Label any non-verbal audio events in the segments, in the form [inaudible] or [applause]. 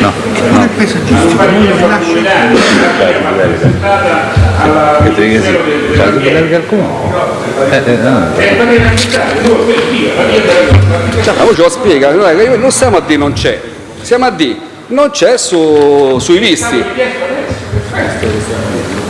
No, non è paesaggistico, non lo rilascio. che dica sì. Cioè, che larga il comune? Eh, eh, no. Cioè, ma voi ce lo spiega, non è stiamo a dire non c'è, stiamo a dire non c'è su, sui visti.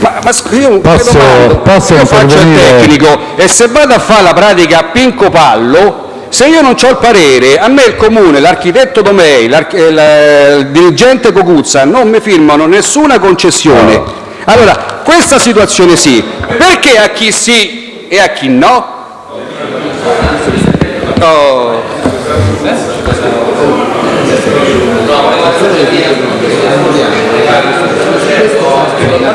Ma, ma io Posso- domando, posso io faccio il tecnico e se vado a fare la pratica a Pinco Pallo, se io non ho il parere, a me il comune, l'architetto Domei, l'arch- eh, il dirigente Cocuzza non mi firmano nessuna concessione. Allora, questa situazione sì, perché a chi sì e a chi no? Oh.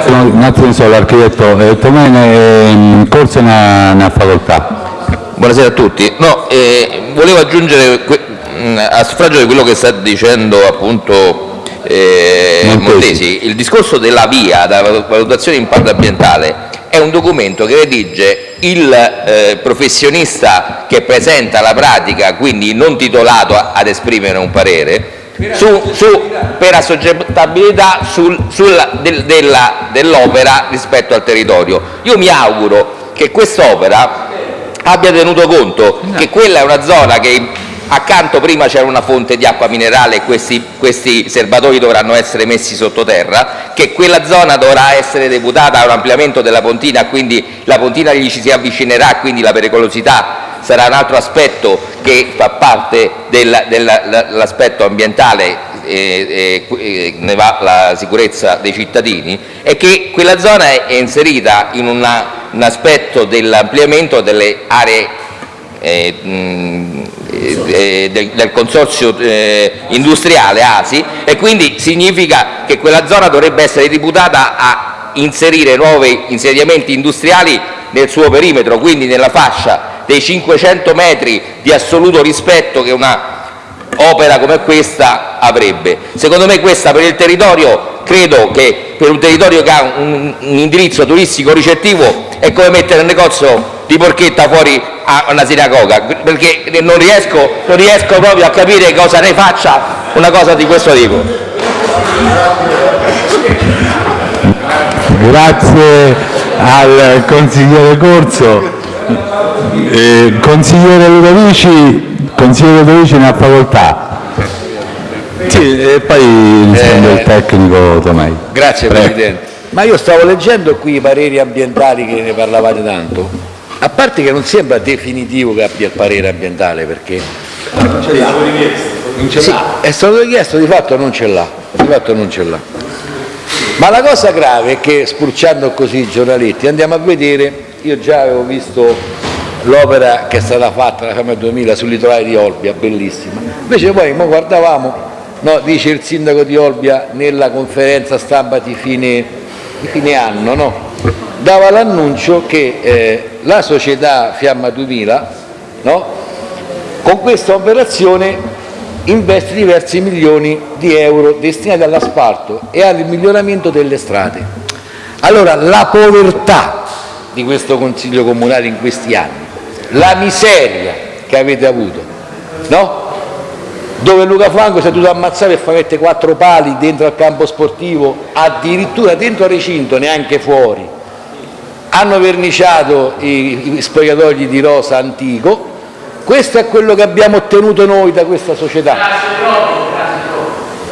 Un attimo solo, l'architetto eh, ehm, ne ha, ne ha facoltà. Buonasera a tutti. No, eh, volevo aggiungere mh, a suffragio di quello che sta dicendo appunto eh, Montesi. Il discorso della via, della valutazione di impatto ambientale, è un documento che redige il eh, professionista che presenta la pratica, quindi non titolato a- ad esprimere un parere, su, su- per assoggettabilità del- della- dell'opera rispetto al territorio. Io mi auguro che quest'opera abbia tenuto conto che quella è una zona che accanto prima c'era una fonte di acqua minerale e questi, questi serbatoi dovranno essere messi sottoterra, che quella zona dovrà essere deputata a un ampliamento della pontina, quindi la pontina gli ci si avvicinerà, quindi la pericolosità sarà un altro aspetto che fa parte del- dell'aspetto ambientale e, e- ne va la sicurezza dei cittadini, è che quella zona è, inserita in una- un aspetto dell'ampliamento delle aree eh, mh, eh, del, del consorzio eh, industriale ASI e quindi significa che quella zona dovrebbe essere riputata a inserire nuovi insediamenti industriali nel suo perimetro, quindi nella fascia dei 500 metri di assoluto rispetto che una opera come questa avrebbe. Secondo me questa per il territorio, credo che per un territorio che ha un, un indirizzo turistico ricettivo è come mettere un negozio di porchetta fuori a una sinagoga, perché non riesco, non riesco proprio a capire cosa ne faccia una cosa di questo tipo. Grazie al consigliere Corso. Eh, consigliere Ludovici, consigliere Ludovici ne ha facoltà. Sì, e poi risponde il tecnico Tomei. Grazie Prego. Presidente. Ma io stavo leggendo qui i pareri ambientali che ne parlavate tanto. A parte che non sembra definitivo che abbia il parere ambientale perché Sì, è stato richiesto, di fatto non ce l'ha. Di fatto non ce l'ha. Ma la cosa grave è che spulciando così i giornaletti andiamo a vedere, io già avevo visto l'opera che è stata fatta la Camera 2000 sul litorale di Olbia, bellissima. Invece poi mo guardavamo, no, dice il sindaco di Olbia nella conferenza stampa di fine, di fine anno, no? dava l'annuncio che eh, la società Fiamma 2000 no? con questa operazione investe diversi milioni di euro destinati all'asfalto e al miglioramento delle strade. Allora, la povertà di questo Consiglio Comunale in questi anni, la miseria che avete avuto, no? dove Luca Franco si è dovuto ammazzare e far mettere quattro pali dentro al campo sportivo, addirittura dentro al recinto, neanche fuori. Hanno verniciato i, i spogliatoi di rosa antico, questo è quello che abbiamo ottenuto noi da questa società.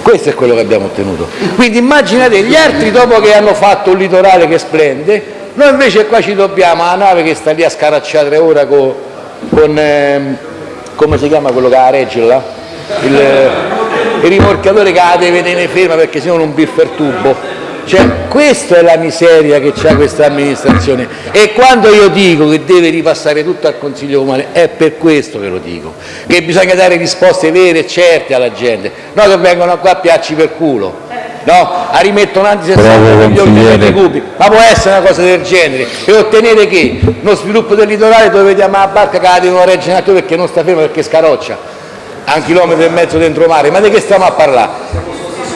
Questo è quello che abbiamo ottenuto. Quindi immaginate gli altri dopo che hanno fatto un litorale che splende, noi invece qua ci dobbiamo la nave che sta lì a scaracciare ore con, con ehm, come si chiama quello che ha regge là? Il, il rimorchiatore che la deve tenere ferma perché sennò non biffa il tubo. Cioè, questa è la miseria che ha questa amministrazione e quando io dico che deve ripassare tutto al Consiglio Comunale è per questo che lo dico, che bisogna dare risposte vere e certe alla gente, no che vengono qua a piacci per culo, no? A rimettono anzi 60 Bravo, milioni di metri cubi, ma può essere una cosa del genere e ottenere che lo sviluppo del litorale dove vediamo la barca che la devono reggere in alto perché non sta ferma perché scaroccia a un chilometro e mezzo dentro mare, ma di che stiamo a parlare?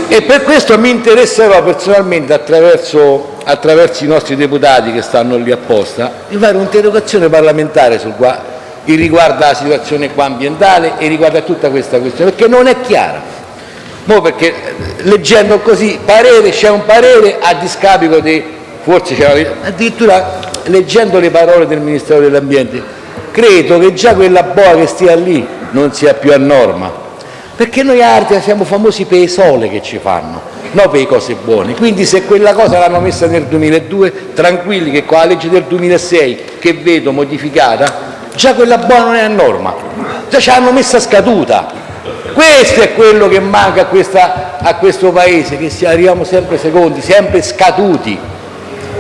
E per questo mi interesserò personalmente, attraverso, attraverso i nostri deputati che stanno lì apposta, di fare un'interrogazione parlamentare sul qua, riguarda la situazione qua ambientale e riguarda tutta questa questione, perché non è chiara. Mo perché leggendo così parere, c'è un parere a discapito di, forse c'era, addirittura leggendo le parole del Ministero dell'Ambiente, credo che già quella boa che stia lì non sia più a norma, perché noi altri siamo famosi per le sole che ci fanno, non per le cose buone. Quindi se quella cosa l'hanno messa nel 2002, tranquilli che con la legge del 2006, che vedo modificata, già quella buona non è a norma, già ce l'hanno messa scaduta. Questo è quello che manca a, questo Paese, che arriviamo sempre secondi, sempre scaduti.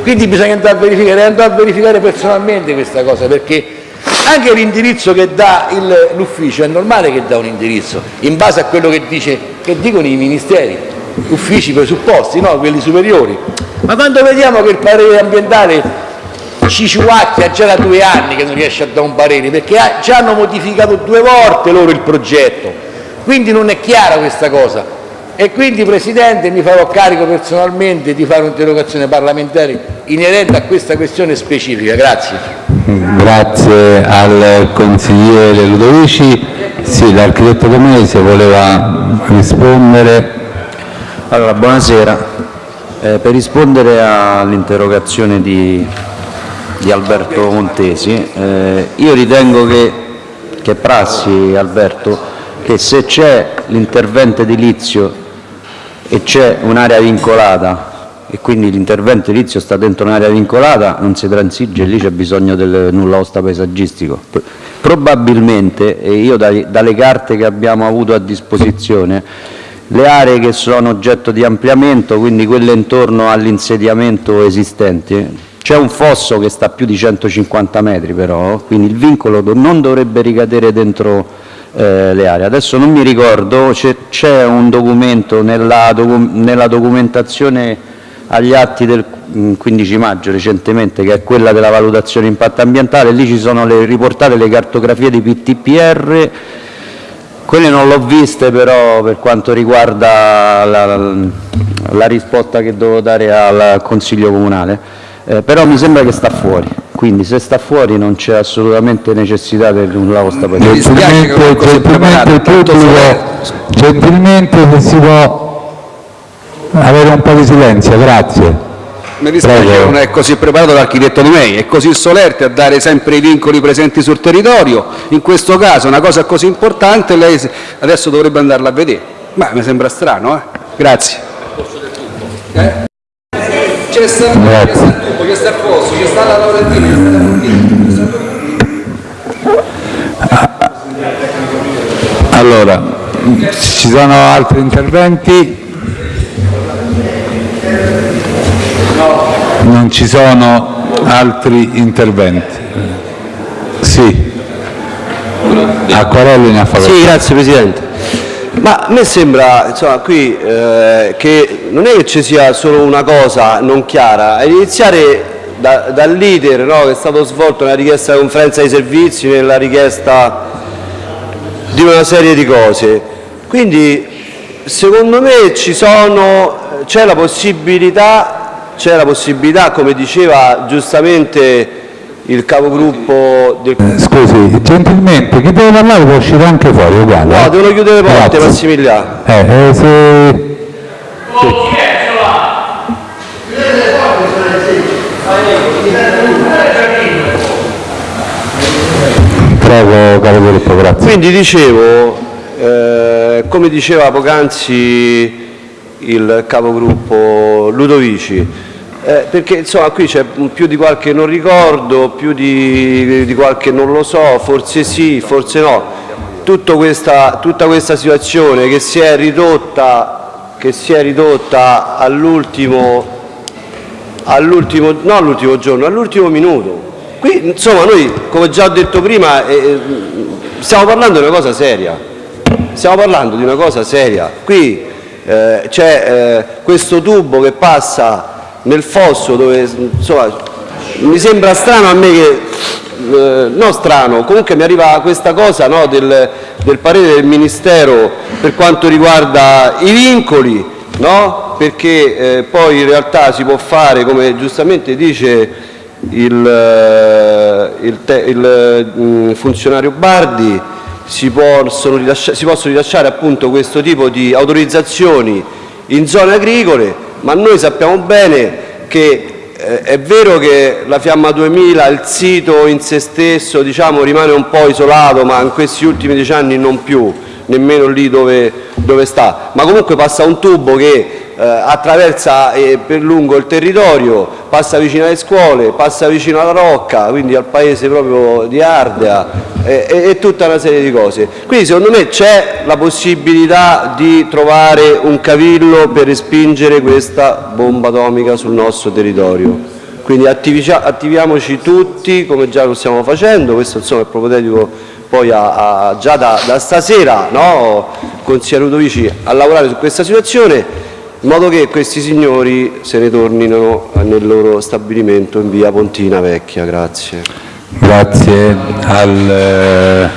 Quindi bisogna andare a verificare, andare a verificare personalmente questa cosa, perché anche l'indirizzo che dà l'ufficio è normale che dà un indirizzo, in base a quello che, dice, che dicono i ministeri, uffici presupposti, no? quelli superiori. Ma quando vediamo che il parere ambientale ci ciuacchia già da due anni che non riesce a dare un parere, perché già hanno modificato due volte loro il progetto, quindi non è chiara questa cosa. E quindi, Presidente, mi farò carico personalmente di fare un'interrogazione parlamentare inerente a questa questione specifica. Grazie. Grazie al consigliere Ludovici. Sì, l'architetto Domese voleva rispondere. Allora, buonasera. Eh, per rispondere all'interrogazione di, di Alberto Montesi, eh, io ritengo che, che prassi, Alberto, che se c'è l'intervento edilizio e c'è un'area vincolata e quindi l'intervento edilizio sta dentro un'area vincolata, non si transige, lì c'è bisogno del nulla osta paesaggistico. Probabilmente, e io dalle carte che abbiamo avuto a disposizione, le aree che sono oggetto di ampliamento, quindi quelle intorno all'insediamento esistente, c'è un fosso che sta a più di 150 metri però, quindi il vincolo non dovrebbe ricadere dentro le aree. Adesso non mi ricordo, c'è- un documento nella, nella documentazione agli atti del mm, 15 maggio recentemente, che è quella della valutazione impatto ambientale, lì ci sono le, riportate le cartografie di PTPR, quelle non l'ho viste però per quanto riguarda la, la- la risposta che devo dare al Consiglio Comunale, Eh, però mi sembra che sta fuori, quindi se sta fuori non c'è assolutamente necessità del nulla osta per Mi dispiace che Gentilmente, gentilmente pubblico, gentilmente se si può avere un po' di silenzio, grazie. Mi dispiace che non è così preparato l'architetto Di Mei, è così solerte a dare sempre i vincoli presenti sul territorio. In questo caso una cosa così importante lei adesso dovrebbe andarla a vedere. Ma mi sembra strano, eh? Grazie. Eh? C'è sta, Grazie. c'è sta il tubo, c'è sta il fosso, c'è sta la Laurentina, c'è sta la Fortini. Allora, ci sono altri interventi? Non ci sono altri interventi? Sì. Acquarelli ne ha facoltà. Sì, grazie Presidente. Ma a me sembra, insomma, qui eh, che non è che ci sia solo una cosa non chiara, a iniziare da- dall'iter no, che è stato svolto nella richiesta di conferenza dei servizi, nella richiesta di una serie di cose. Quindi secondo me c'è la la possibilità, come diceva giustamente il capogruppo del Scusi, gentilmente, chi deve parlare può uscire anche fuori, uguale. No, eh? devono chiudere le porte, Grazie. Massimiliano. Eh, eh, se... Prego, caro Filippo, grazie. Quindi dicevo, eh, come diceva poc'anzi il capogruppo Ludovici, eh, perché insomma qui c'è più di qualche non ricordo, più di, di qualche non lo so, forse sì, forse no. Tutta questa, tutta questa situazione che si è ridotta, ridotta all'ultimo all'ultimo, no all'ultimo giorno, all'ultimo minuto. Qui insomma noi, come già ho detto prima, eh, eh, stiamo parlando di una cosa seria, stiamo parlando di una cosa seria. Qui eh, c'è eh, questo tubo che passa nel fosso dove, insomma, mi sembra strano a me che, eh, no strano, comunque mi arriva questa cosa no, del, del parere del Ministero per quanto riguarda i vincoli, no? perché eh, poi in realtà si può fare, come giustamente dice il, eh, il te- il, mm, funzionario Bardi, si possono rilasciare, si possono rilasciare appunto questo tipo di autorizzazioni in zone agricole, ma noi sappiamo bene che eh, è vero che la Fiamma 2000, il sito in se stesso diciamo, rimane un po' isolato, ma in questi ultimi dieci anni non più, nemmeno lì dove, dove sta, ma comunque passa un tubo che eh, attraversa eh, per lungo il territorio, passa vicino alle scuole, passa vicino alla Rocca, quindi al paese proprio di Ardea e, e, e tutta una serie di cose. Quindi secondo me c'è la possibilità di trovare un cavillo per respingere questa bomba atomica sul nostro territorio. Quindi attiviamoci tutti come già lo stiamo facendo, questo insomma è propedeutico poi a, a, già da, da stasera, no? consigliere Ludovici, a lavorare su questa situazione in modo che questi signori se ne tornino nel loro stabilimento in via Pontina Vecchia. Grazie. Grazie al eh,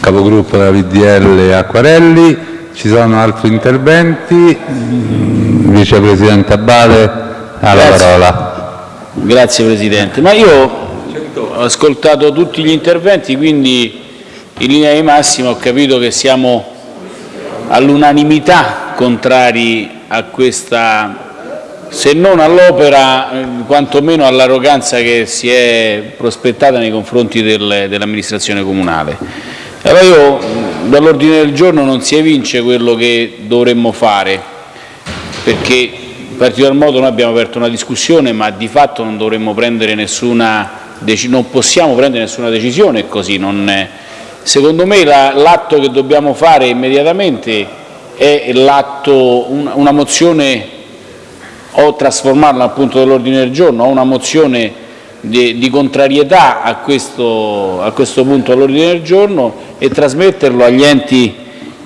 capogruppo della VDL Acquarelli. Ci sono altri interventi? Vicepresidente Abate ha la parola. Grazie Presidente. Ma io ho ascoltato tutti gli interventi, quindi in linea di massima ho capito che siamo all'unanimità contrari a questa, se non all'opera, eh, quantomeno all'arroganza che si è prospettata nei confronti del, dell'amministrazione comunale. Allora io dall'ordine del giorno non si evince quello che dovremmo fare, perché in particolar modo noi abbiamo aperto una discussione, ma di fatto non dovremmo prendere nessuna non possiamo prendere nessuna decisione così. Non, secondo me l'atto che dobbiamo fare immediatamente è l'atto, una mozione o trasformarla appunto dell'ordine del giorno o una mozione di, di contrarietà a questo, a questo punto all'ordine del giorno e trasmetterlo agli enti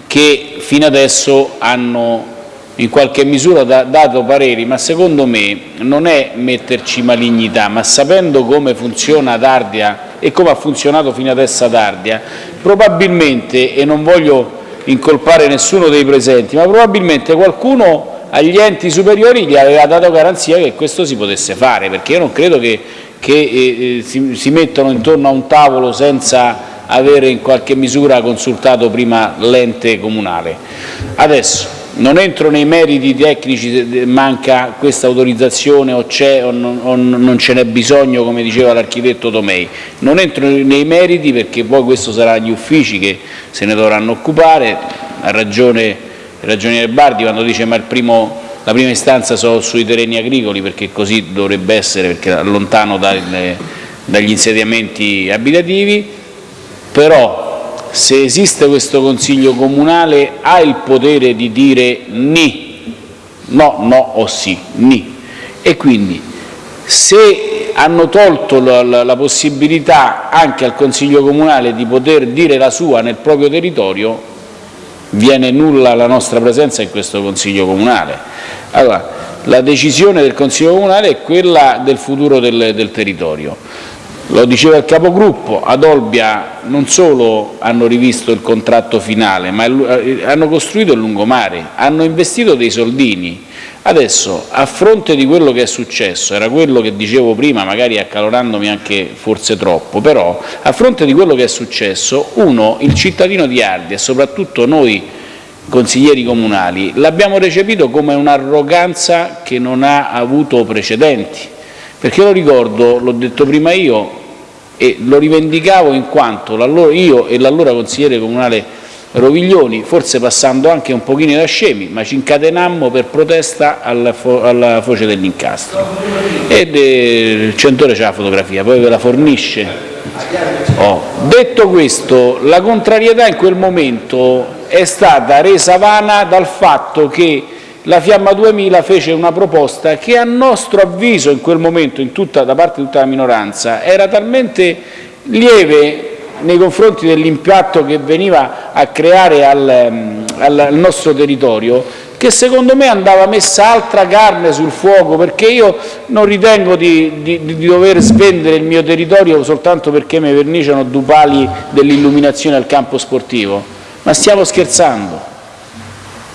che fino adesso hanno in qualche misura da, dato pareri, ma secondo me non è metterci malignità, ma sapendo come funziona Dardia e come ha funzionato fino adesso ad Ardia, probabilmente, e non voglio incolpare nessuno dei presenti, ma probabilmente qualcuno agli enti superiori gli aveva dato garanzia che questo si potesse fare, perché io non credo che, che eh, eh si, si mettano intorno a un tavolo senza avere in qualche misura consultato prima l'ente comunale. Adesso, non entro nei meriti tecnici se manca questa autorizzazione o c'è o, o non, ce n'è bisogno, come diceva l'architetto Tomei. Non entro nei meriti perché poi questo sarà gli uffici che se ne dovranno occupare. Ha ragione il ragioniere Bardi quando dice ma primo, la prima istanza sono sui terreni agricoli perché così dovrebbe essere, perché lontano dalle, dagli insediamenti abitativi, però se esiste questo Consiglio comunale ha il potere di dire ni, no, no o sì, ni. E quindi se hanno tolto la, la, la possibilità anche al Consiglio comunale di poter dire la sua nel proprio territorio, viene nulla la nostra presenza in questo Consiglio comunale. Allora, la decisione del Consiglio comunale è quella del futuro del, del territorio. Lo diceva il capogruppo, ad Olbia non solo hanno rivisto il contratto finale, ma eh, hanno costruito il lungomare, hanno investito dei soldini. Adesso, a fronte di quello che è successo, era quello che dicevo prima, magari accalorandomi anche forse troppo, però a fronte di quello che è successo, uno, il cittadino di Ardi e soprattutto noi consiglieri comunali, l'abbiamo recepito come un'arroganza che non ha avuto precedenti perché lo ricordo, l'ho detto prima io e lo rivendicavo in quanto io e l'allora consigliere comunale Roviglioni, forse passando anche un pochino da scemi, ma ci incatenammo per protesta alla, fo alla foce dell'incastro. Ed il centore c'è la fotografia, poi ve la fornisce. Oh. Detto questo, la contrarietà in quel momento è stata resa vana dal fatto che la Fiamma 2000 fece una proposta che a nostro avviso in quel momento in tutta, da parte di tutta la minoranza era talmente lieve nei confronti dell'impatto che veniva a creare al, al, al nostro territorio che secondo me andava messa altra carne sul fuoco perché io non ritengo di, di, di dover svendere il mio territorio soltanto perché mi verniciano due pali dell'illuminazione al campo sportivo, ma stiamo scherzando.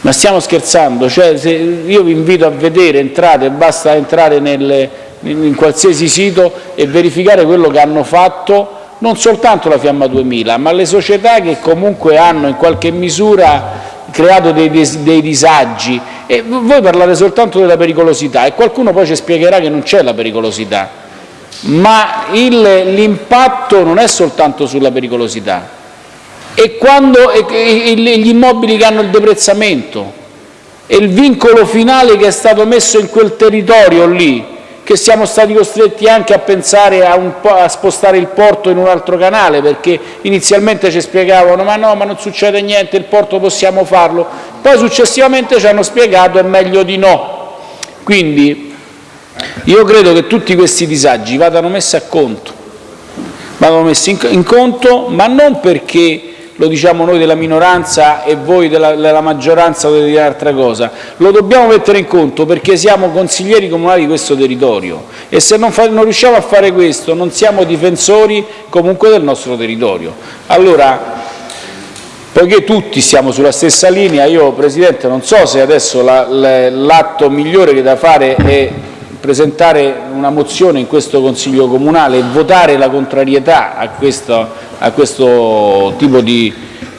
Ma stiamo scherzando? Cioè, io vi invito a vedere, entrate, basta entrare nelle, in qualsiasi sito e verificare quello che hanno fatto non soltanto la Fiamma 2000, ma le società che comunque hanno in qualche misura creato dei, dei disagi. E voi parlate soltanto della pericolosità e qualcuno poi ci spiegherà che non c'è la pericolosità, ma l'impatto non è soltanto sulla pericolosità. E quando e, e, gli immobili che hanno il deprezzamento e il vincolo finale che è stato messo in quel territorio lì, che siamo stati costretti anche a pensare a, a, spostare il porto in un altro canale, perché inizialmente ci spiegavano ma no, ma non succede niente, il porto possiamo farlo, poi successivamente ci hanno spiegato è meglio di no. Quindi io credo che tutti questi disagi vadano messi a conto, vadano messi in, in conto, ma non perché lo diciamo noi della minoranza e voi della, della maggioranza dovete dire un'altra cosa, lo dobbiamo mettere in conto perché siamo consiglieri comunali di questo territorio e se non, fa, non riusciamo a fare questo non siamo difensori comunque del nostro territorio. Allora, poiché tutti siamo sulla stessa linea, io Presidente non so se adesso l'atto migliore che da fare è presentare una mozione in questo Consiglio comunale e votare la contrarietà a questo, a questo tipo di,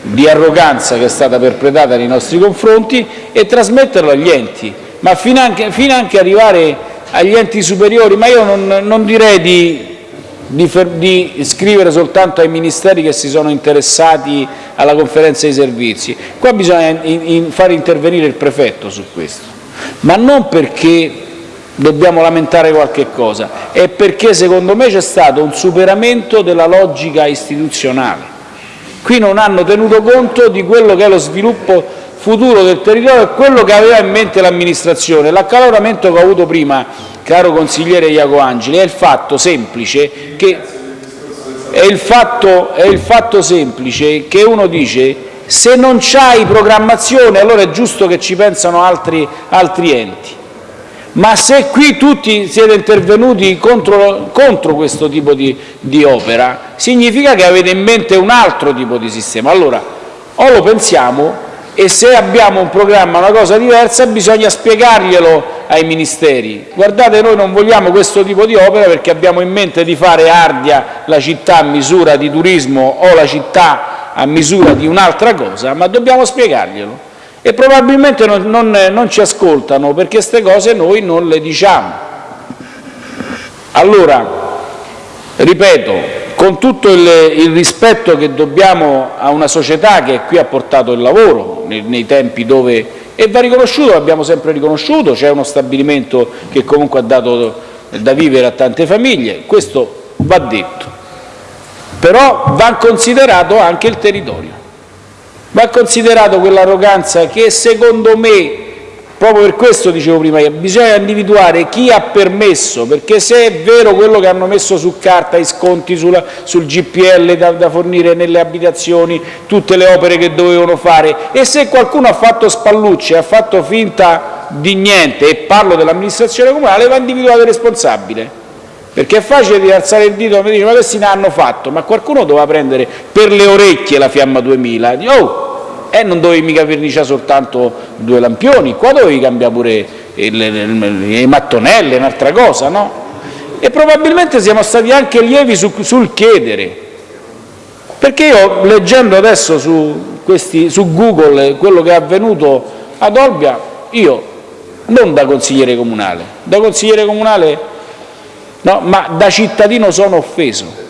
di arroganza che è stata perpetrata nei nostri confronti e trasmetterlo agli enti, ma fino anche, fino anche arrivare agli enti superiori, ma io non, non direi di, di, di, scrivere soltanto ai ministeri che si sono interessati alla conferenza dei servizi, qua bisogna in, in fare intervenire il prefetto su questo, ma non perché dobbiamo lamentare qualche cosa, è perché secondo me c'è stato un superamento della logica istituzionale. Qui non hanno tenuto conto di quello che è lo sviluppo futuro del territorio e quello che aveva in mente l'amministrazione. L'accaloramento che ho avuto prima, caro consigliere Iaco Angeli, è il fatto semplice che, il fatto, il fatto semplice che uno dice se non c'hai programmazione allora è giusto che ci pensano altri, altri enti ma se qui tutti siete intervenuti contro, contro questo tipo di, di, opera, significa che avete in mente un altro tipo di sistema. Allora, o lo pensiamo e se abbiamo un programma, una cosa diversa, bisogna spiegarglielo ai ministeri. Guardate, noi non vogliamo questo tipo di opera perché abbiamo in mente di fare Ardia la città a misura di turismo o la città a misura di un'altra cosa, ma dobbiamo spiegarglielo e probabilmente non, non, non ci ascoltano perché queste cose noi non le diciamo. Allora, ripeto, con tutto il, il, rispetto che dobbiamo a una società che qui ha portato il lavoro nei, nei tempi dove e va riconosciuto, l'abbiamo sempre riconosciuto, c'è uno stabilimento che comunque ha dato da vivere a tante famiglie, questo va detto, però va considerato anche il territorio. Va considerato quell'arroganza che secondo me, proprio per questo dicevo prima, bisogna individuare chi ha permesso, perché se è vero quello che hanno messo su carta, i sconti sulla, sul GPL da, da fornire nelle abitazioni, tutte le opere che dovevano fare, e se qualcuno ha fatto spallucce, ha fatto finta di niente, e parlo dell'amministrazione comunale, va individuato il responsabile. Perché è facile di alzare il dito e dire ma questi ne hanno fatto, ma qualcuno doveva prendere per le orecchie la Fiamma 2000, di, oh, eh, non dovevi mica verniciare soltanto due lampioni, qua dovevi cambiare pure i mattonelle, un'altra cosa, no? E probabilmente siamo stati anche lievi su, sul chiedere, perché io leggendo adesso su, questi, su Google quello che è avvenuto ad Olbia, io non da consigliere comunale, da consigliere comunale no? ma da cittadino sono offeso.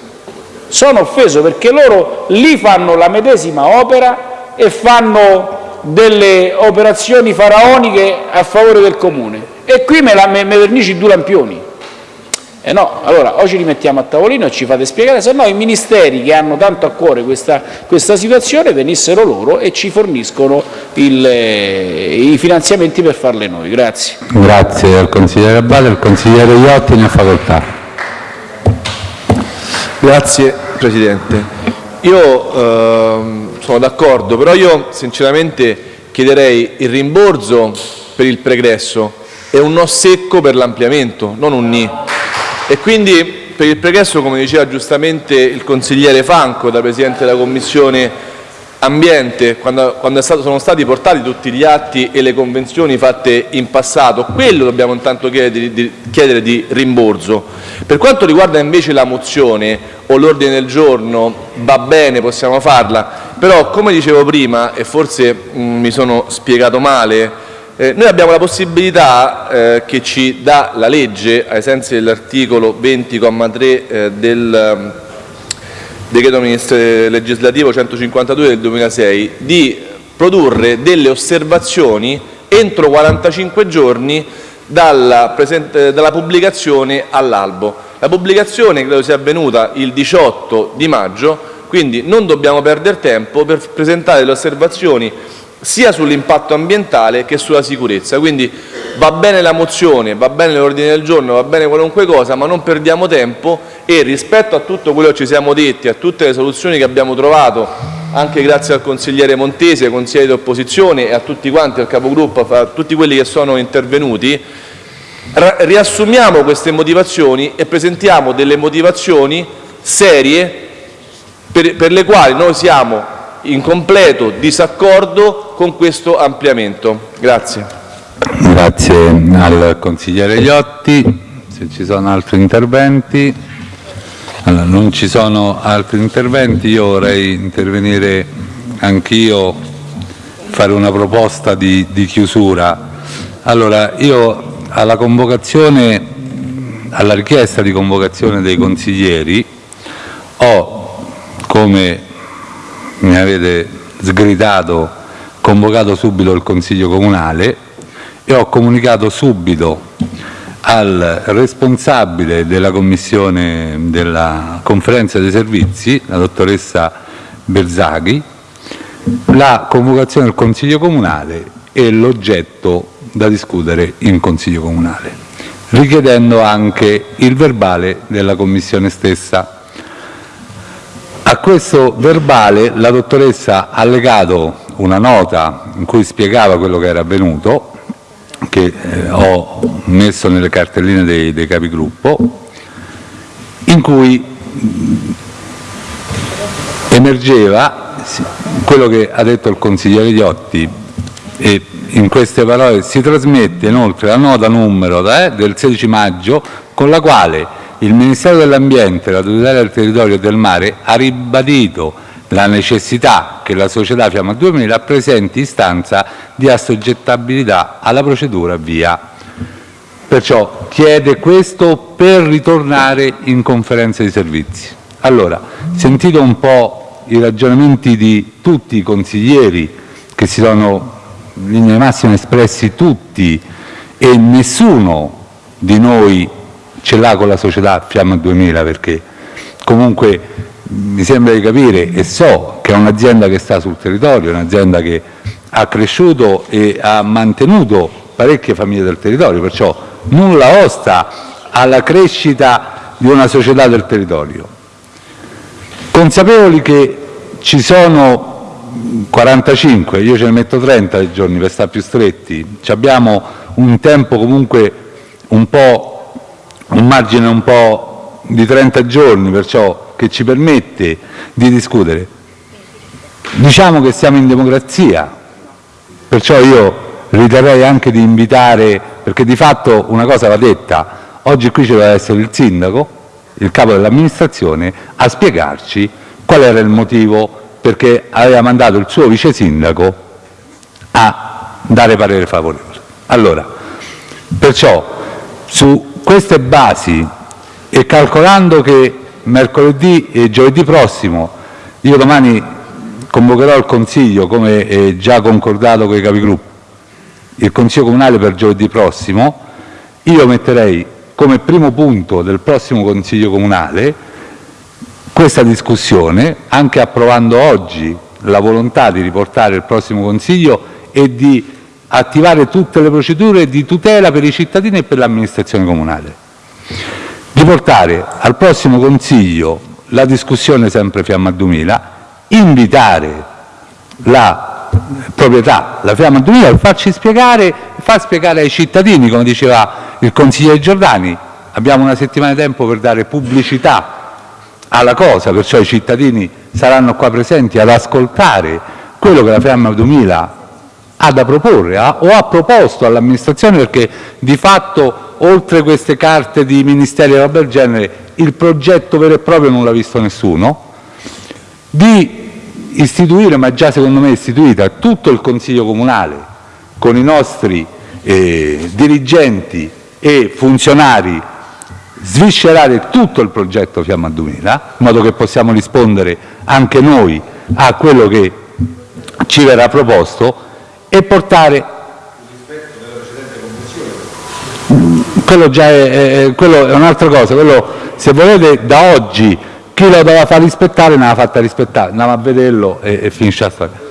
Sono offeso perché loro lì fanno la medesima opera e fanno delle operazioni faraoniche a favore del comune e qui me, la, me, me vernici due lampioni. Eh no, allora o ci rimettiamo a tavolino e ci fate spiegare, se no i ministeri che hanno tanto a cuore questa, questa situazione venissero loro e ci forniscono il, eh, i finanziamenti per farle noi. Grazie. Grazie al consigliere Abate, il consigliere Iotti ne ha facoltà. Grazie Presidente. Io ehm, sono d'accordo, però io sinceramente chiederei il rimborso per il pregresso e un no secco per l'ampliamento, non un ni. E quindi per il pregresso, come diceva giustamente il consigliere Franco, da Presidente della Commissione ambiente, quando, quando stato, sono stati portati tutti gli atti e le convenzioni fatte in passato, quello dobbiamo intanto chiedere di, chiedere di rimborso. Per quanto riguarda invece la mozione o l'ordine del giorno, va bene, possiamo farla, però come dicevo prima, e forse mh, mi sono spiegato male, eh, noi abbiamo la possibilità eh, che ci dà la legge, ai sensi dell'articolo 20,3 eh, del decreto legislativo 152 del 2006, di produrre delle osservazioni entro 45 giorni dalla, dalla pubblicazione all'albo. La pubblicazione credo sia avvenuta il 18 di maggio, quindi non dobbiamo perdere tempo per presentare le osservazioni sia sull'impatto ambientale che sulla sicurezza. Quindi va bene la mozione, va bene l'ordine del giorno, va bene qualunque cosa, ma non perdiamo tempo e rispetto a tutto quello che ci siamo detti, a tutte le soluzioni che abbiamo trovato, anche grazie al consigliere Montesi, ai consiglieri di opposizione e a tutti quanti, al capogruppo, a tutti quelli che sono intervenuti, riassumiamo queste motivazioni e presentiamo delle motivazioni serie per, per le quali noi siamo in completo disaccordo con questo ampliamento. Grazie. Grazie al consigliere Iotti. Se ci sono altri interventi. Non ci sono altri interventi, io vorrei intervenire anch'io, fare una proposta di, di chiusura. Allora, io alla convocazione, alla richiesta di convocazione dei consiglieri ho come mi avete sgridato, convocato subito il Consiglio Comunale e ho comunicato subito al responsabile della commissione della conferenza dei servizi, la dottoressa Berzaghi, la convocazione del Consiglio Comunale e l'oggetto da discutere in Consiglio Comunale, richiedendo anche il verbale della commissione stessa. A questo verbale la dottoressa ha allegato una nota in cui spiegava quello che era avvenuto, che eh, ho messo nelle cartelline dei, dei capigruppo, in cui emergeva quello che ha detto il consigliere Iotti e in queste parole si trasmette inoltre la nota numero eh, del 16 maggio con la quale il Ministero dell'ambiente la tutela del territorio e del mare ha ribadito la necessità che la società Fiamma 2000 presenti istanza di assoggettabilità alla procedura via. Perciò chiede questo per ritornare in conferenza di servizi. Allora, sentito un po' i ragionamenti di tutti i consiglieri che si sono in linea massima espressi tutti e nessuno di noi ce l'ha con la società Fiamma 2000 perché comunque mi sembra di capire e so che è un'azienda che sta sul territorio, un'azienda che ha cresciuto e ha mantenuto parecchie famiglie del territorio, perciò nulla osta alla crescita di una società del territorio. Consapevoli che ci sono 45, io ce ne metto 30 giorni per stare più stretti, abbiamo un tempo comunque un po' un margine un po' di 30 giorni, perciò che ci permette di discutere. Diciamo che siamo in democrazia, perciò io riterrei anche di invitare, perché di fatto una cosa va detta, oggi qui ci deve essere il sindaco, il capo dell'amministrazione, a spiegarci qual era il motivo perché aveva mandato il suo vice sindaco a dare parere favorevole. Allora, perciò su queste basi e calcolando che mercoledì e giovedì prossimo, io domani convocherò il Consiglio, come già concordato con i Capigruppo, il Consiglio Comunale per giovedì prossimo, io metterei come primo punto del prossimo Consiglio Comunale questa discussione, anche approvando oggi la volontà di riportare il prossimo Consiglio e di attivare tutte le procedure di tutela per i cittadini e per l'amministrazione comunale, di portare al prossimo Consiglio la discussione sempre Fiamma 2000, invitare la proprietà, la Fiamma 2000, per farci spiegare, far spiegare ai cittadini, come diceva il consigliere Giordani, abbiamo una settimana di tempo per dare pubblicità alla cosa, perciò i cittadini saranno qua presenti ad ascoltare quello che la Fiamma 2000 ha da proporre ha, o ha proposto all'amministrazione perché di fatto oltre queste carte di ministeri e roba del genere il progetto vero e proprio non l'ha visto nessuno, di istituire, ma già secondo me istituita, tutto il Consiglio Comunale con i nostri eh, dirigenti e funzionari, sviscerare tutto il progetto Fiamma 2000, in modo che possiamo rispondere anche noi a quello che ci verrà proposto e portare quello è, è, quello è un'altra cosa, quello se volete da oggi chi lo doveva far rispettare ne ha fatta rispettare, andiamo a vederlo e, e finisce la storia.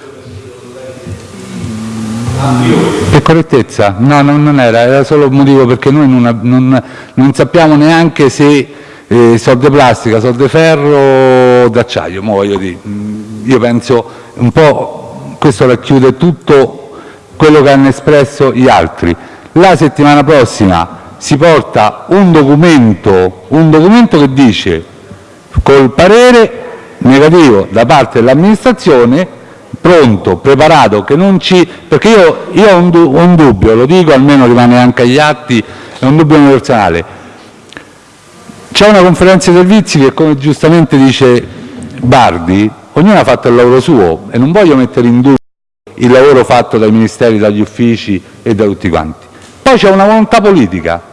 Per correttezza? No, no, non era, era solo un motivo perché noi non, non, non sappiamo neanche se eh, sono di plastica, sono di ferro o d'acciaio, io penso un po' questo racchiude tutto quello che hanno espresso gli altri. La settimana prossima si porta un documento, un documento che dice col parere negativo da parte dell'amministrazione, pronto, preparato, che non ci... perché io, io ho, un, ho un dubbio, lo dico, almeno rimane anche agli atti, è un dubbio universale. C'è una conferenza di servizi che, come giustamente dice Bardi, ognuno ha fatto il lavoro suo e non voglio mettere in dubbio il lavoro fatto dai ministeri, dagli uffici e da tutti quanti. Poi c'è una volontà politica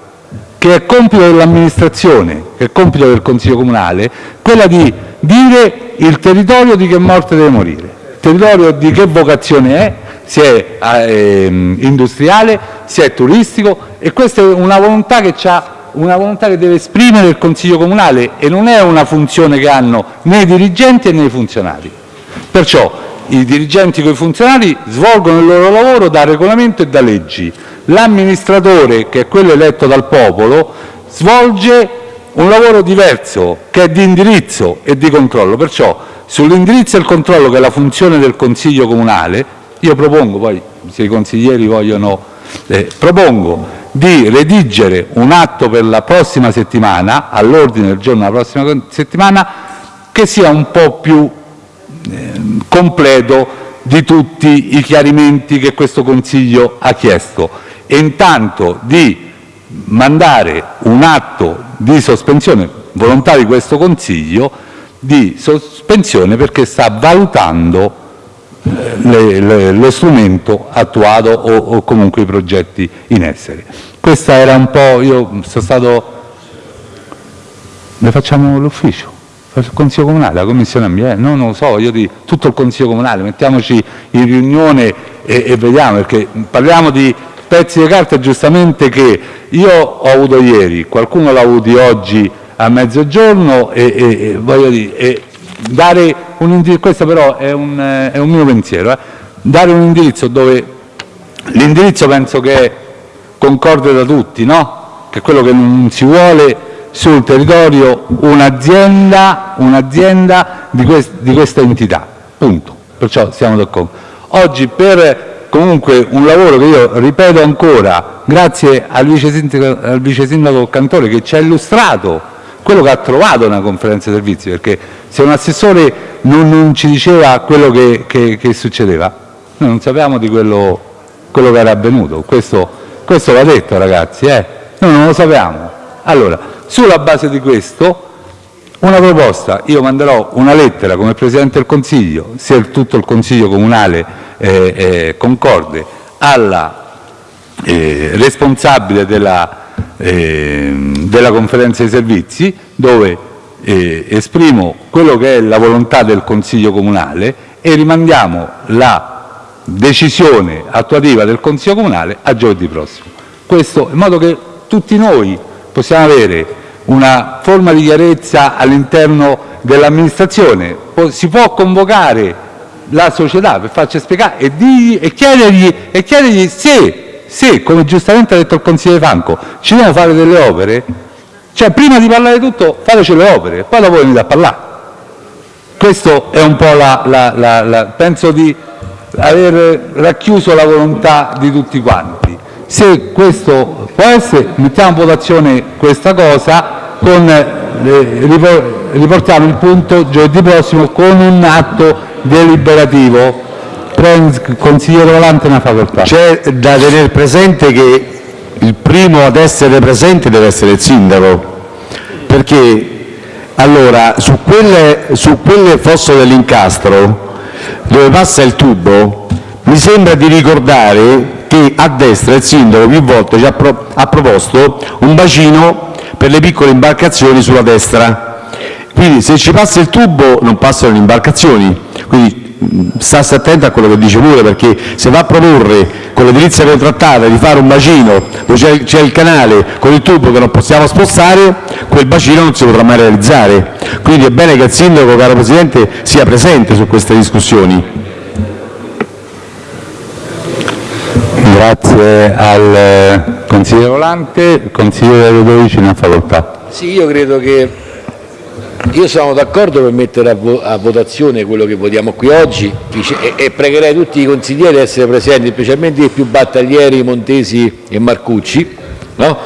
che è compito dell'amministrazione, è compito del Consiglio comunale, quella di dire il territorio di che morte deve morire, il territorio di che vocazione è, se è eh, industriale, se è turistico e questa è una volontà che deve esprimere il Consiglio comunale e non è una funzione che hanno né i dirigenti né i funzionari. Perciò i dirigenti con i funzionari svolgono il loro lavoro da regolamento e da leggi, l'amministratore, che è quello eletto dal popolo, svolge un lavoro diverso, che è di indirizzo e di controllo. Perciò sull'indirizzo e il controllo, che è la funzione del Consiglio comunale, io propongo, poi se i consiglieri vogliono, eh, propongo di redigere un atto per la prossima settimana, all'ordine del giorno della prossima settimana, che sia un po' più eh, completo di tutti i chiarimenti che questo Consiglio ha chiesto e intanto di mandare un atto di sospensione volontà di questo Consiglio di sospensione perché sta valutando eh, lo strumento attuato o, o, comunque i progetti in essere. Questa era un po', io sono stato, ne facciamo l'ufficio, il Consiglio Comunale, la Commissione Ambiente, no, non lo so, io di tutto il Consiglio Comunale, mettiamoci in riunione e, e vediamo, perché parliamo di pezzi di carta giustamente che io ho avuto ieri, qualcuno l'ha avuto oggi a mezzogiorno e, voglio dire, dare un indirizzo, questo però è un, mio pensiero, eh, dare un indirizzo dove l'indirizzo penso che concorde da tutti, che è quello che non si vuole sul territorio un'azienda di questa entità, punto, perciò siamo d'accordo. Comunque un lavoro che io ripeto ancora, grazie al vice sindaco, al vice sindaco Cantore che ci ha illustrato quello che ha trovato nella conferenza servizi, perché se un assessore non, non ci diceva quello che, che, che, succedeva, noi non sapevamo di quello, quello che era avvenuto, questo, questo va detto ragazzi, eh? noi non lo sappiamo. Allora, sulla base di questo, una proposta, io manderò una lettera come Presidente del Consiglio, se tutto il Consiglio Comunale eh, eh, concorde alla eh, responsabile della, della conferenza dei servizi dove esprimo quello che è la volontà del Consiglio comunale e rimandiamo la decisione attuativa del Consiglio comunale a giovedì prossimo. Questo in modo che tutti noi possiamo avere una forma di chiarezza all'interno dell'amministrazione. Si può convocare la società per farci spiegare e, digli, e, chiedergli, e chiedergli se, se, come giustamente ha detto il consigliere Franco, ci devono fare delle opere, cioè prima di parlare tutto fateci le opere, poi dopo venite a parlare. Questo è un po' la, la, la, la penso di aver racchiuso la volontà di tutti quanti. Se questo può essere, mettiamo in votazione questa cosa con le, riportiamo il punto giovedì prossimo con un atto deliberativo. Consigliere Volante, una facoltà. C'è da tenere presente che il primo ad essere presente deve essere il sindaco, perché allora su quelle, su quelle fosso dell'incastro dove passa il tubo mi sembra di ricordare che a destra il sindaco più volte ci ha, pro- ha proposto un bacino per le piccole imbarcazioni sulla destra. Quindi se ci passa il tubo non passano le imbarcazioni. Quindi mh, stassi attento a quello che dice pure, perché se va a proporre con l'edilizia contrattata di fare un bacino dove c'è, il canale con il tubo che non possiamo spostare, quel bacino non si potrà mai realizzare. Quindi è bene che il sindaco, caro Presidente, sia presente su queste discussioni. Grazie al eh, consigliere Volante. Consigliere Ludovici, una facoltà. Sì, io credo che io sono d'accordo per mettere a, vo- a votazione quello che votiamo qui oggi e, e pregherei tutti i consiglieri di essere presenti, specialmente i più battaglieri Montesi e Marcucci, no?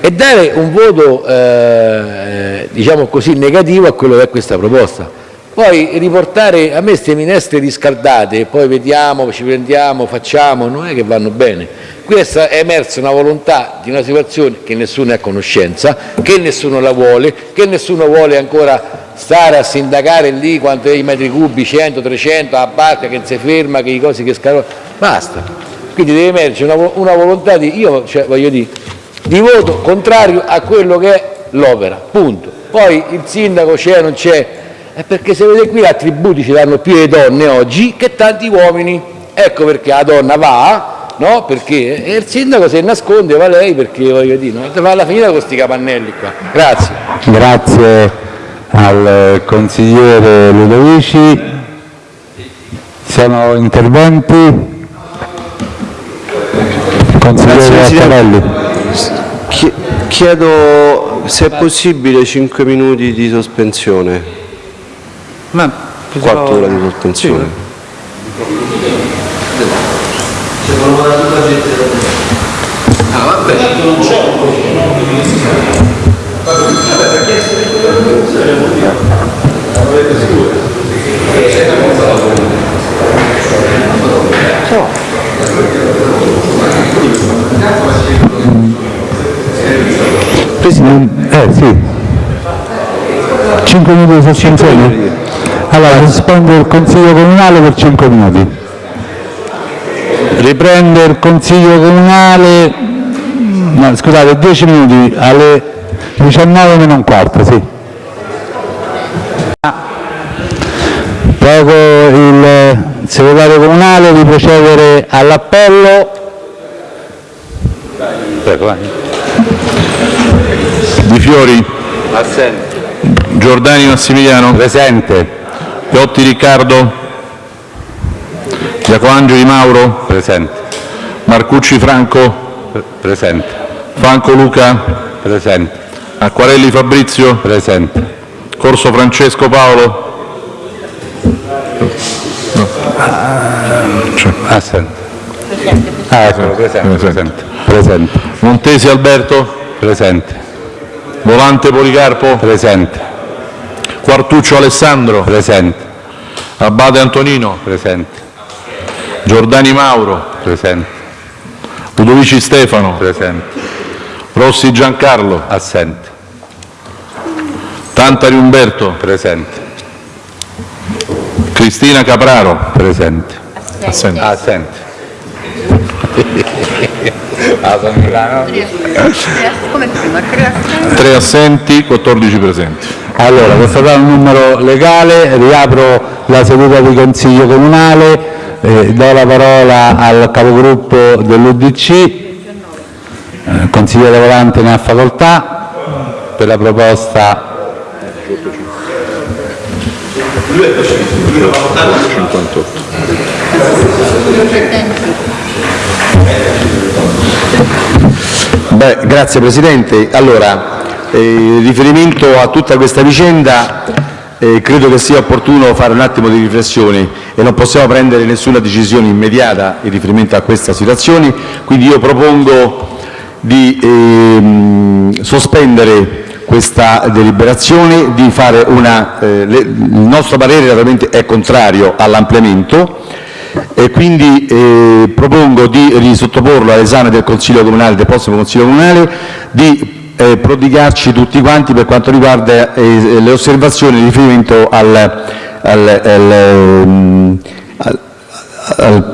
e dare un voto eh, diciamo così negativo a quello che è questa proposta. Poi riportare a me queste minestre riscaldate, poi vediamo, ci prendiamo, facciamo, non è che vanno bene. Qui è emersa una volontà di una situazione che nessuno è a conoscenza, che nessuno la vuole, che nessuno vuole ancora stare a sindacare lì quanto è i metri cubi, 100, 300, a barca che si ferma, che i cosi che scaricano. Basta. Quindi deve emergere una, una volontà di, io cioè, dire, di voto contrario a quello che è l'opera, punto. Poi il sindaco c'è, non c'è, è perché se vedete qui attributi ci danno più le donne oggi che tanti uomini. Ecco perché la donna va, no? Perché e il sindaco se nasconde va lei perché voglio dire, no? va alla finita con questi capannelli qua. Grazie. Grazie al consigliere Ludovici. Sono interventi? Consigliere Gattarelli. Chi- Chiedo se è possibile 5 minuti di sospensione, Ma 4 ore di sospensione. Eh sì. 5 minuti di sospensione? Allora, risponde il Consiglio Comunale per 5 minuti. Riprende il Consiglio Comunale, no, scusate, 10 minuti alle 19 meno un quarto, sì. Prego il segretario comunale di procedere all'appello. Prego, vai. Di Fiori. Giordani Massimiliano. Presente. Piotti Riccardo. Giacoangeli Mauro. Presente. Marcucci Franco. Presente. Franco Luca. Presente. Acquarelli Fabrizio. Presente. Corso Francesco Paolo. Assente. Ah, ecco, presente, presente. Presente. Montesi Alberto. Presente. Volante Policarpo. Presente. Quartuccio Alessandro. Presente. Abate Antonino. Presente. Giordani Mauro. Presente. Ludovici Stefano. Presente. Rossi Giancarlo. Assente. Tantari Umberto. Presente. Cristina Capraro. Presente. Assente. Assente. Ah, [laughs] sono Milano. 3 assenti, 14 presenti. Allora, constatato il numero legale, riapro la seduta di Consiglio Comunale, eh, do la parola al capogruppo dell'UDC, eh, consigliere Volante ne ha facoltà, per la proposta 58. Grazie Presidente. Allora, eh, in riferimento a tutta questa vicenda, eh, credo che sia opportuno fare un attimo di riflessione e non possiamo prendere nessuna decisione immediata in riferimento a questa situazione, quindi io propongo di ehm, sospendere questa deliberazione, eh, il nostro parere è contrario all'ampliamento quindi eh, propongo di risottoporlo all'esame del Consiglio Comunale, del prossimo Consiglio Comunale, di eh, prodigarci tutti quanti per quanto riguarda eh, le osservazioni in riferimento al, ehm,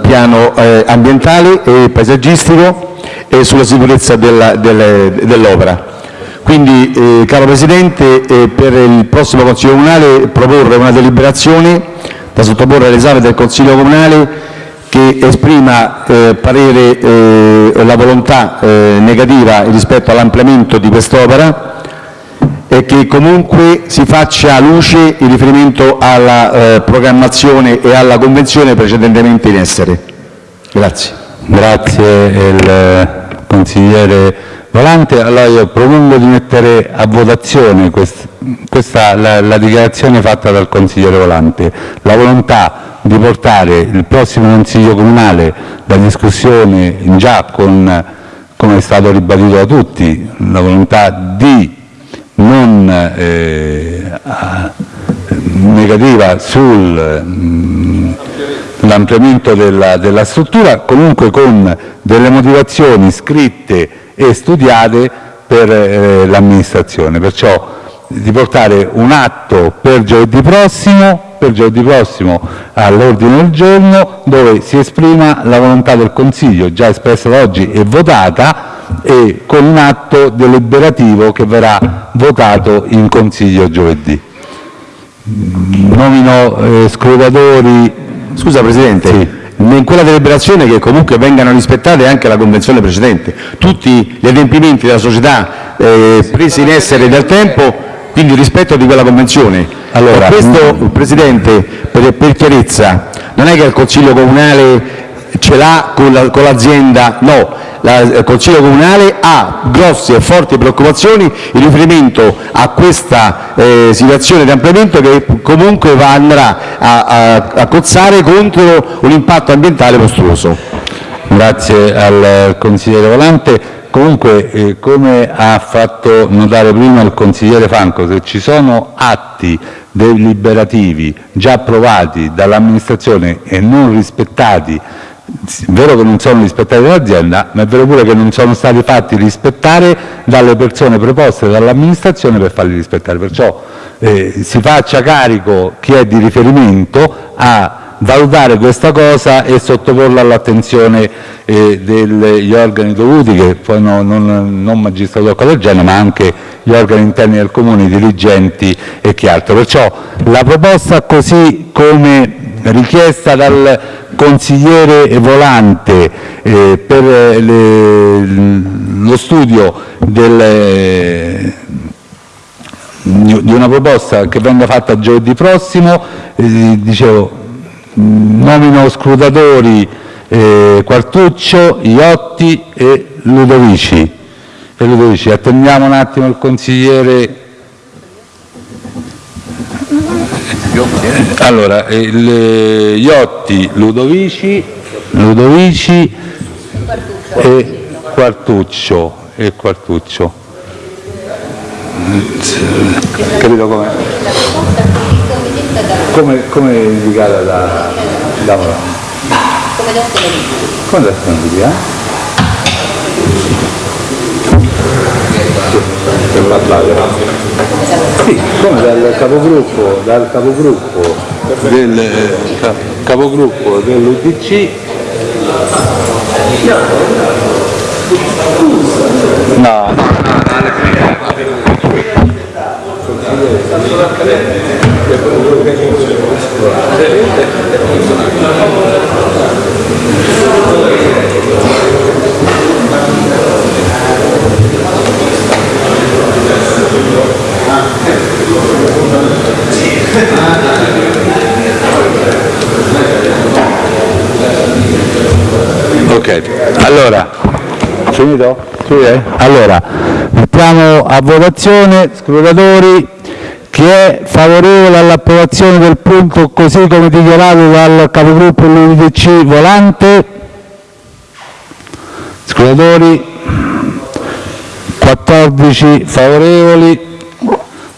piano ambientale e paesaggistico e sulla sicurezza dell'opera. Quindi, caro Presidente, per il prossimo Consiglio Comunale proporre una deliberazione da sottoporre all'esame del Consiglio Comunale che esprima eh, parere, eh, la volontà eh, negativa rispetto all'ampliamento di quest'opera e che comunque si faccia luce in riferimento alla programmazione e alla convenzione precedentemente in essere. Grazie. Consigliere Volante. Allora io propongo di mettere a votazione quest- questa, la, la dichiarazione fatta dal consigliere Volante, la volontà di portare il prossimo Consiglio Comunale la discussione già con, come è stato ribadito da tutti, la volontà di non eh, negativa sul l'ampliamento della, della struttura, comunque con delle motivazioni scritte e studiate per eh, l'amministrazione. Perciò di portare un atto per giovedì prossimo, per giovedì prossimo all'ordine del giorno dove si esprima la volontà del Consiglio già espressa da oggi e votata e con un atto deliberativo che verrà votato in Consiglio giovedì. Nomino eh, scrutatori. Scusa Presidente, in quella deliberazione che comunque vengano rispettate anche la convenzione precedente, tutti gli adempimenti della società eh, presi in essere dal tempo, quindi rispetto di quella convenzione. Allora, questo, Presidente, per, per chiarezza, non è che il Consiglio Comunale ce l'ha con la- con l'azienda, no, il Consiglio Comunale ha grosse e forti preoccupazioni in riferimento a questa eh, situazione di ampliamento che comunque va, andrà a, a, a cozzare contro un impatto ambientale mostruoso. Grazie al consigliere Volante. Comunque, eh, come ha fatto notare prima il consigliere Franco, se ci sono atti deliberativi già approvati dall'amministrazione e non rispettati, vero che non sono rispettati dall'azienda, ma è vero pure che non sono stati fatti rispettare dalle persone preposte dall'amministrazione per farli rispettare. Perciò eh, si faccia carico chi è di riferimento a valutare questa cosa e sottoporla all'attenzione eh, degli organi dovuti, che poi no- non, non magistratura collegiale, ma anche gli organi interni del comune, i dirigenti e chi altro. Perciò la proposta così come richiesta dal consigliere Volante eh, per eh, le- lo studio del, di di una proposta che venga fatta giovedì prossimo, eh, dicevo, nomino scrutatori eh, Quartuccio, Iotti e Ludovici. E Ludovici. Attendiamo un attimo il consigliere. Allora, il, eh, Iotti, Ludovici, Ludovici e Quartuccio. E Quartuccio. Capito come? Come, come indicata da, da Come detto Come da eh? Per. Sì, come dal capogruppo, dal capogruppo del eh, ca- capogruppo dell'UDC. No, no, Ok, allora, finito? Sì, eh? Allora, mettiamo a votazione, scrutatori, chi è favorevole all'approvazione del punto così come dichiarato dal capogruppo dell'UDC Volante? Scrutatori, 14 favorevoli,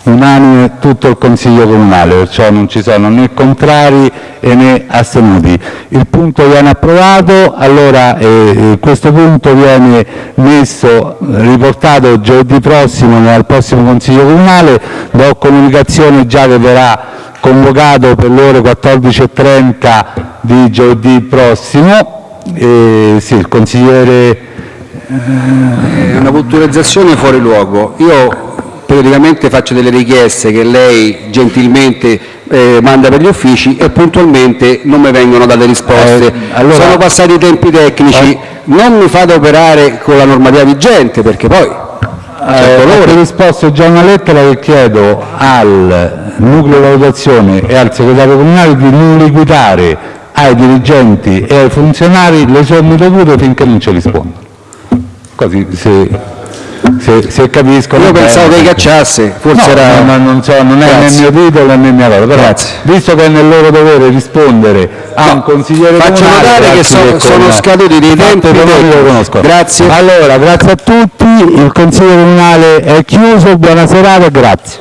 unanime tutto il Consiglio Comunale, perciò non ci sono né contrari e né astenuti. Il punto viene approvato, allora eh, eh, questo punto viene messo, riportato giovedì prossimo al prossimo Consiglio Comunale, do comunicazione già che verrà convocato per le ore 14.30 di giovedì prossimo. Eh, sì, il consigliere È una puntualizzazione fuori luogo. Io periodicamente faccio delle richieste che lei gentilmente eh, manda per gli uffici e puntualmente non mi vengono date risposte. Eh, allora- Sono passati i tempi tecnici, non mi fate operare con la normativa vigente perché poi Eh, ho risposto già una lettera che chiedo al nucleo valutazione e al segretario comunale di non liquidare ai dirigenti e ai funzionari le somme dovute finché non ci rispondono. Così se, se, se capiscono. io pensavo che cacciasse, forse No, era... no, no, non, so, non è nel mio titolo né mia cosa, però Grazie. visto che è nel loro dovere rispondere a un consigliere faccio comunale, notare che so- sono comunale, scaduti dei tempi che lo conosco. Grazie. Allora, grazie a tutti, il consiglio comunale è chiuso, buona serata e grazie.